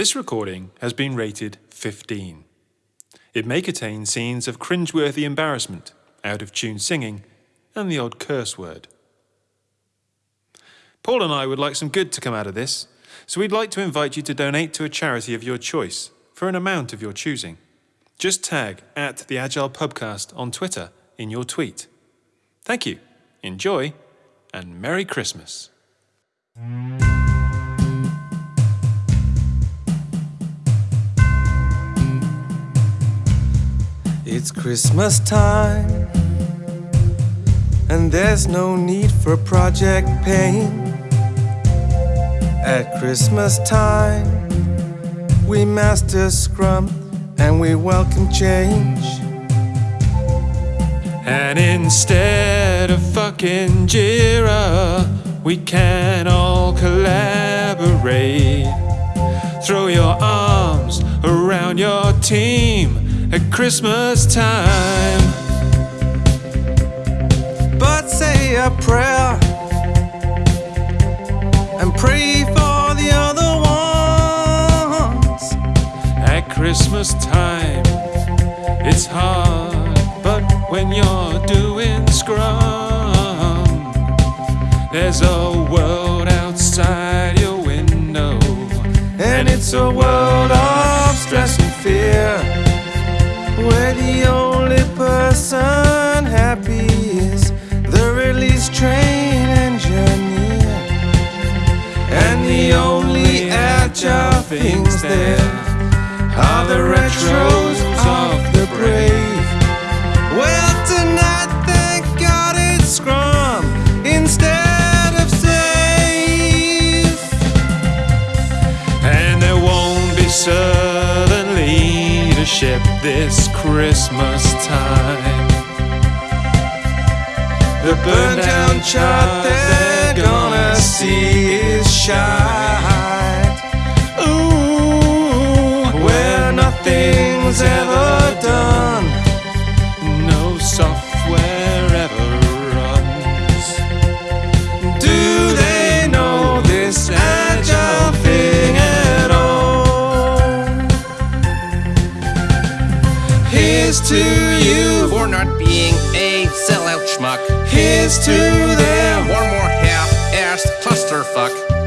This recording has been rated 15. It may contain scenes of cringeworthy embarrassment, out of tune singing, and the odd curse word. Paul and I would like some good to come out of this, so we'd like to invite you to donate to a charity of your choice for an amount of your choosing. Just tag at the Agile Pubcast on Twitter in your tweet. Thank you, enjoy, and Merry Christmas. It's Christmas time, and there's no need for project pain. At Christmas time, we master Scrum and we welcome change. And instead of fucking Jira, we can all collaborate. Throw your arms around your team at Christmas time. But say a prayer and pray for the other ones. At Christmas time, it's hard, but when you're doing Scrum, there's a world outside your window, And it's a world the only person happy is the release train engineer. And the only agile things there are the retros leadership this Christmas time. The burn down chart they're gonna see is shite. Not being a sellout schmuck. here's to them. One more half-assed clusterfuck.